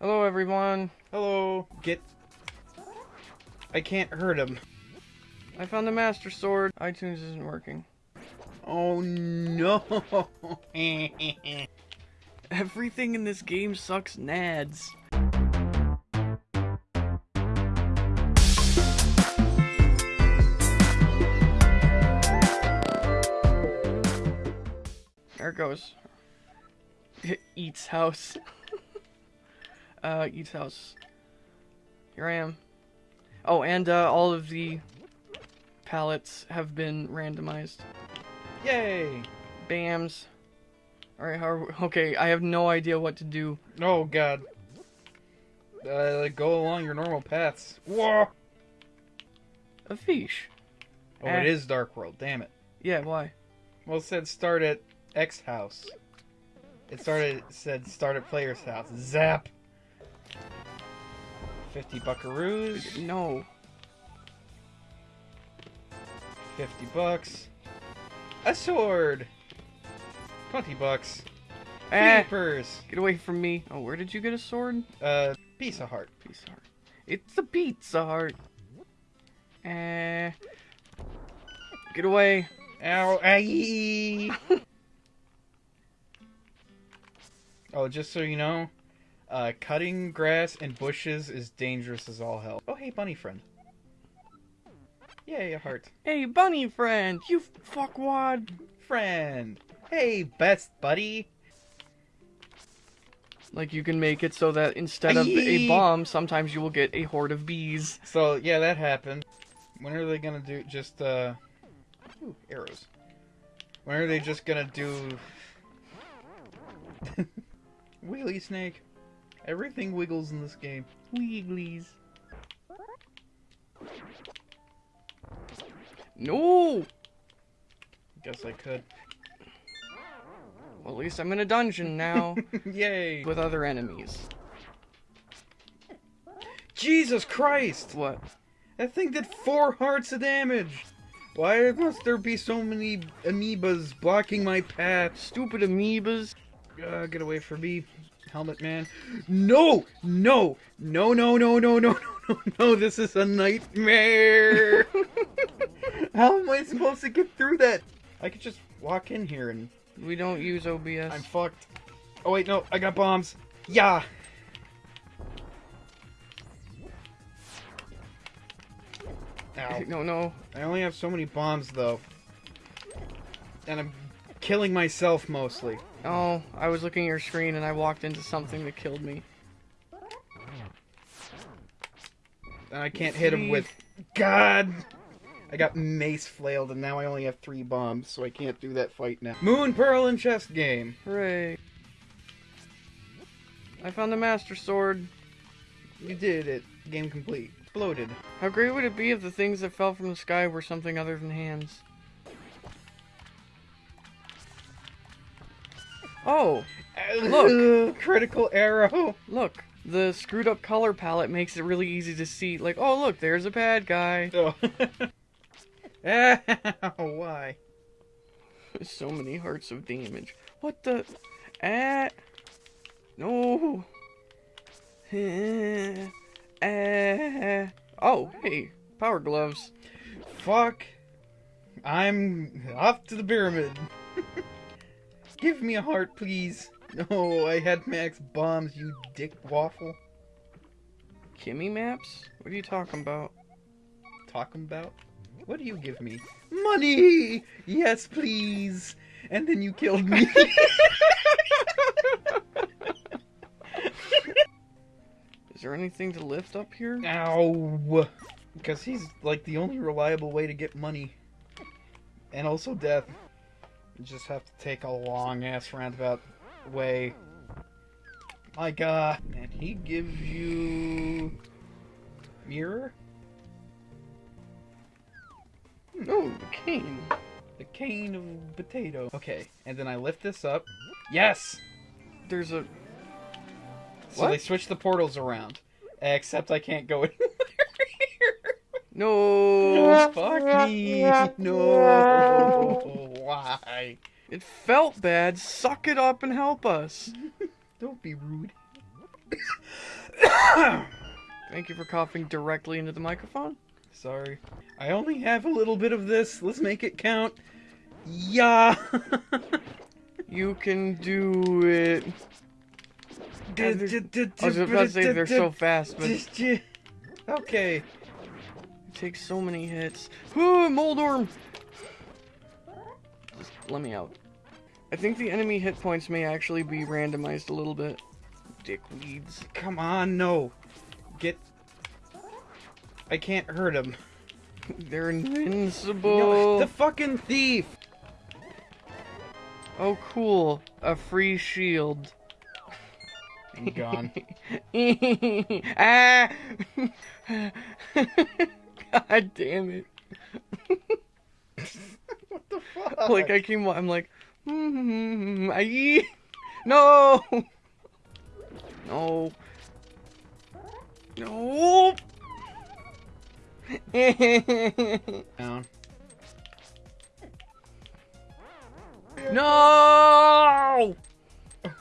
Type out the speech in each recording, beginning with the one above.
Hello, everyone. Hello. Get. I can't hurt him. I found the Master Sword. iTunes isn't working. Oh no. Everything in this game sucks nads. There it goes. It eats house. Uh, Eats house. Here I am. Oh, and uh, all of the palettes have been randomized. Yay. Bams. Alright, how okay, I have no idea what to do. Oh god. Uh, go along your normal paths. Whoa. A fish. Oh, Eh. it is Dark World. Damn it. Yeah, why? Well, it said start at X house. It started it said start at player's house. Zap. 50 buckaroos. No. 50 bucks. A sword. 20 bucks. Eh, Creepers. get away from me. Oh, where did you get a sword? Uh, piece of heart. Pizza Heart. It's a Pizza Heart. Eh. Get away. Ow, aye. oh, just so you know, uh, cutting grass and bushes is dangerous as all hell. Oh, hey, bunny friend. Yay, a heart. Hey, bunny friend, you fuckwad. Friend. Hey, best buddy. Like, you can make it so that instead of a bomb, sometimes you will get a horde of bees. So, yeah, that happened. When are they gonna do just, uh... Ooh, arrows. When are they just gonna do... Wheelie snake. Everything wiggles in this game. Wigglies. No! Guess I could. Well, at least I'm in a dungeon now Yay! with other enemies. Jesus Christ! What? That thing did four hearts of damage! Why must there be so many amoebas blocking my path? Stupid amoebas. Uh, get away from me, helmet man. No! No! No, no, no, no, no, no, no, no, this is a nightmare! How am I supposed to get through that? I could just walk in here and We don't use OBS. I'm fucked. Oh wait, no, I got bombs. Yeah! Ow. No, no. I only have so many bombs though. And I'm killing myself mostly. Oh, I was looking at your screen and I walked into something that killed me. And I can't hit him with God! I got mace flailed and now I only have three bombs, so I can't do that fight now. Moon Pearl and chess game. Hooray. I found the Master Sword. You did it. Game complete. Exploded. How great would it be if the things that fell from the sky were something other than hands? Oh, Look. Critical arrow. look. The screwed up color palette makes it really easy to see. Like, oh, look, there's a bad guy. Oh. Ow, why? so many hearts of damage. What the? Ah. No. Ah. Oh, hey. Power gloves. Fuck. I'm off to the pyramid. Give me a heart, please. No, I had max bombs, you dick waffle. Kimmy maps? What are you talking about? Talking about? What do you give me? Money! Yes, please. And then you killed me. Is there anything to lift up here? Ow. Because he's like the only reliable way to get money. And also death. You just have to take a long ass roundabout way. My god. Uh, and he gives you. Mirror? Hmm. No, the cane. The cane of potato. Okay, and then I lift this up. Yes! There's a. So What? they switch the portals around. Except I can't go here. No, fuck me. No, why? It felt bad. Suck it up and help us. Don't be rude. Thank you for coughing directly into the microphone. Sorry. I only have a little bit of this. Let's make it count. Yeah. you can do it. I was about to say they're so fast, but... Okay. Takes so many hits. Ooh, Moldorm! Just let me out. I think the enemy hit points may actually be randomized a little bit. Dickweeds. Come on, no! Get... I can't hurt him. They're invincible! No, the fucking thief! Oh, cool. A free shield. I'm gone. ah! God damn it. what the fuck? Like, I came, I'm like, mm-hmm, I eat. No! No. No! Down. No!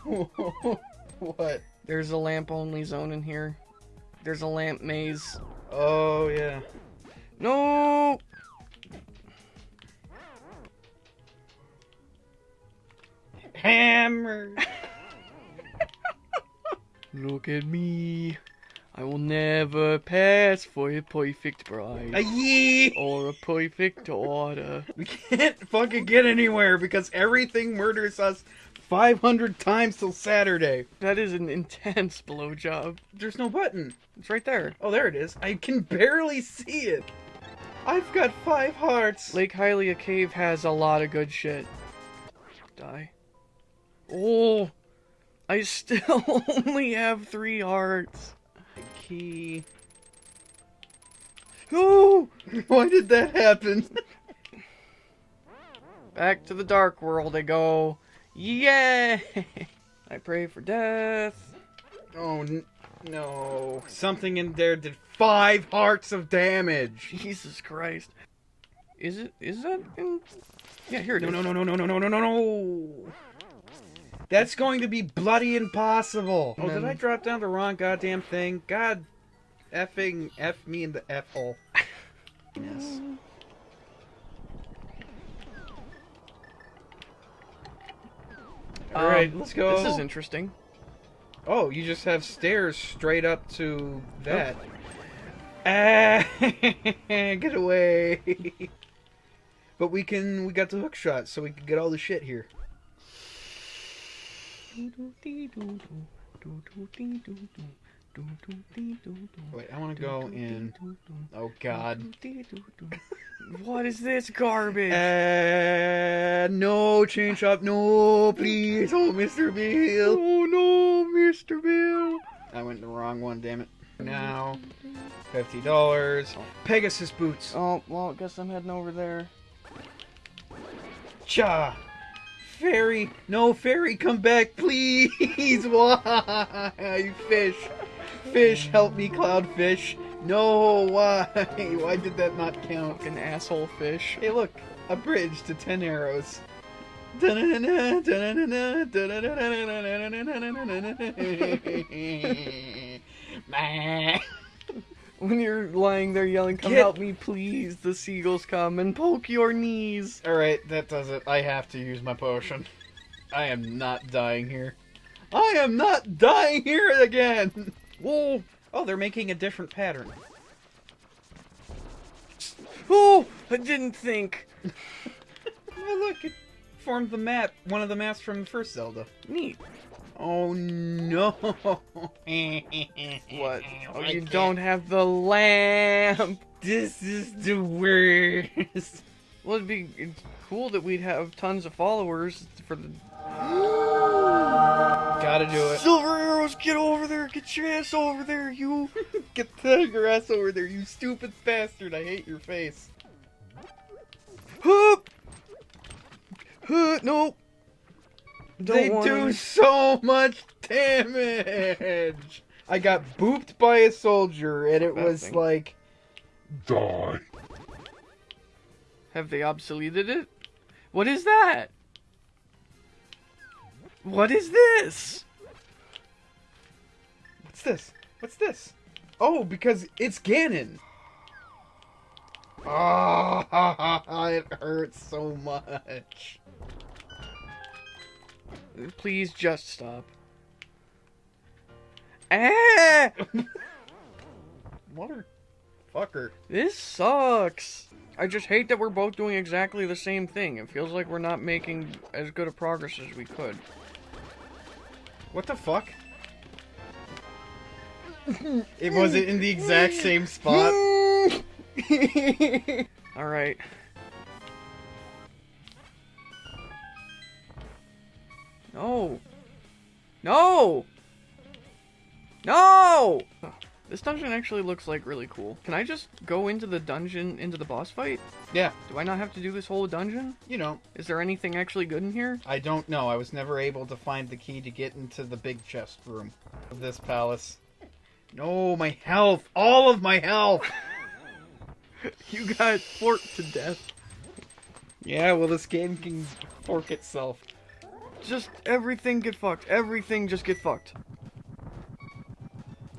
what? There's a lamp only zone in here. There's a lamp maze. Oh, yeah. No! Hammer! Look at me. I will never pass for a perfect bride. A yee! Or a perfect daughter. We can't fucking get anywhere because everything murders us 500 times till Saturday. That is an intense blowjob. There's no button. It's right there. Oh, there it is. I can barely see it. I've got five hearts! Lake Hylia Cave has a lot of good shit. Die. Oh! I still only have three hearts. Key. Oh! Why did that happen? Back to the dark world I go. Yay! I pray for death. Oh, no, something in there did five hearts of damage. Jesus Christ. Is it? Is that in? Yeah, here it no, is. No, no, no, no, no, no, no, no, no. That's going to be bloody impossible. Oh, did I drop down the wrong goddamn thing? God, effing f me in the f hole. yes. All um, right, let's go. This is interesting. Oh, you just have stairs straight up to that. Ah, get away. but we can, we got the hook shot, so we can get all the shit here. Wait, I want to go in. Oh God! what is this garbage? Uh, no, change up, no, please, oh Mr. Bill! Oh no, Mr. Bill! I went the wrong one, damn it! Now, fifty dollars. Pegasus boots. Oh well, guess I'm heading over there. Cha! Fairy, no fairy, come back, please! Why, fish? Fish, help me, cloudfish. No, why? Why did that not count? An asshole fish. Hey, look, a bridge to ten arrows. when you're lying there yelling, "Come Get... help me, please!" The seagulls come and poke your knees. All right, that does it. I have to use my potion. I am not dying here. I am not dying here again. Whoa! Oh, they're making a different pattern. Oh! I didn't think. Oh, look, it formed the map. One of the maps from the first Zelda. Neat. Oh no! What? Oh, you don't have the lamp. This is the worst. Well, it'd be cool that we'd have tons of followers for the Gotta do it. Silver Arrows. Get over there. Get your ass over there, you. Get the grass over there, you stupid bastard. I hate your face. Hup. Huh, no. Don't they wanna- do so much damage. I got booped by a soldier, and it was thing. like, Die. Have they obsoleted it? What is that? What is this? This? What's this? Oh, because it's Ganon. Ah, it hurts so much. Please just stop. Ah! Motherfucker. This sucks. I just hate that we're both doing exactly the same thing. It feels like we're not making as good a progress as we could. What the fuck? it was it in the exact same spot. Alright. No. No! No! This dungeon actually looks like really cool. Can I just go into the dungeon, into the boss fight? Yeah, Do I not have to do this whole dungeon? you know, Is there anything actually good in here? I don't know. I was never able to find the key to get into the big chest room of this palace. No, my health! All of my health! You got forked to death. yeah, well, this game can fork itself. Just everything get fucked. Everything just get fucked.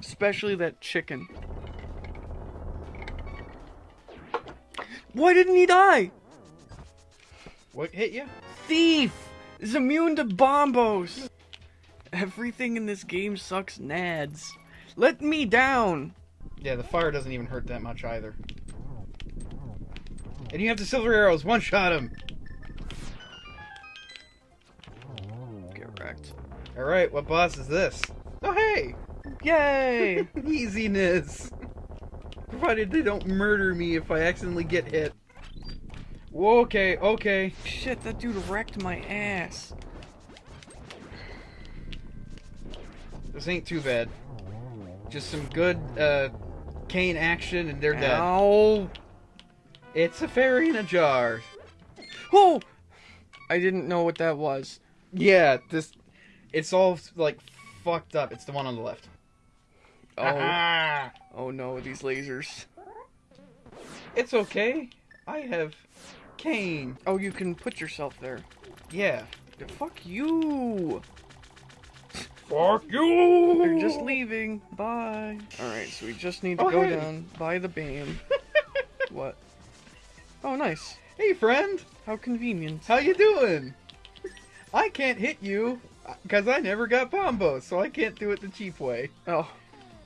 Especially that chicken. Why didn't he die? What hit you? Thief is immune to bombos. Everything in this game sucks nads. Let me down. Yeah, the fire doesn't even hurt that much either. And you have the silver arrows. One shot him. Get wrecked. All right, what boss is this? Oh, hey, Yay! easiness. Provided they don't murder me if I accidentally get hit. Whoa, okay, okay. Shit, that dude wrecked my ass. This ain't too bad. Just some good uh, cane action, and they're dead. Ow! It's a fairy in a jar. Oh! I didn't know what that was. Yeah, this. It's all like fucked up. It's the one on the left. Oh, Ah, oh no, these lasers. it's okay. I have cane. Oh, you can put yourself there. Yeah. Fuck you! Fuck you. They're just leaving. Bye. Alright, so we just need to Oh, go hey. down by the beam. what? Oh, nice. Hey, friend. How convenient. How you doing? I can't hit you uh, because I never got bombos, so I can't do it the cheap way. Oh,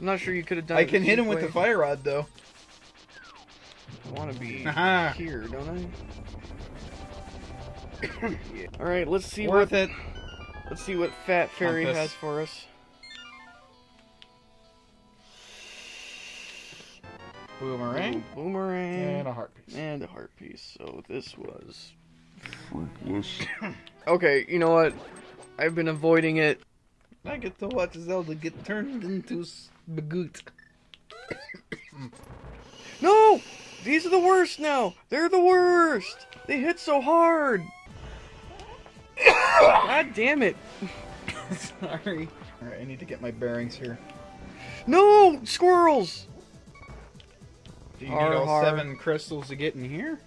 I'm not sure you could have done it. I can hit him with way. the fire rod though. I want to be here, don't I? yeah. All right, let's see Worth what it. Let's see what Fat Fairy Compass. has for us. Boomerang Boomerang and a heart piece. and a heart piece. So this was Fruitless. okay. You know what? I've been avoiding it. I get to watch Zelda get turned into Bagoot. No, these are the worst now. They're the worst. They hit so hard. God damn it! Sorry. Alright, I need to get my bearings here. No squirrels. Do you Har, need all har. seven crystals to get in here?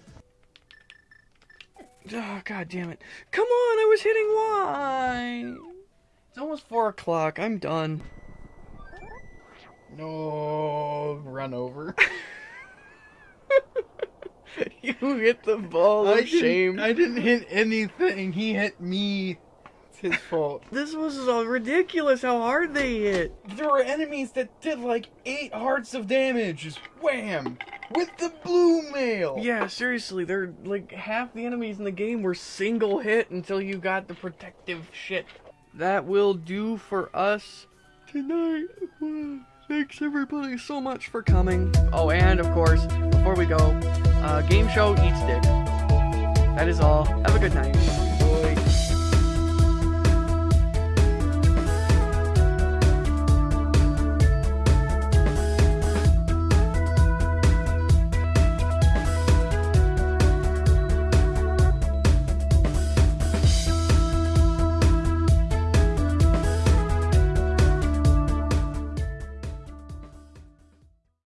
Oh, God damn it. Come on, I was hitting Y. It's almost 4 o'clock. I'm done. No, run over. you hit the ball of I shame. I didn't hit anything. He hit me. It's his fault. This was so ridiculous how hard they hit. There were enemies that did like eight hearts of damage. Just wham! With the blue mail! Yeah, seriously, they're like half the enemies in the game were single hit until you got the protective shit. That will do for us tonight. Thanks everybody so much for coming. Oh, and of course, before we go, uh, game show eats dick. That is all. Have a good night.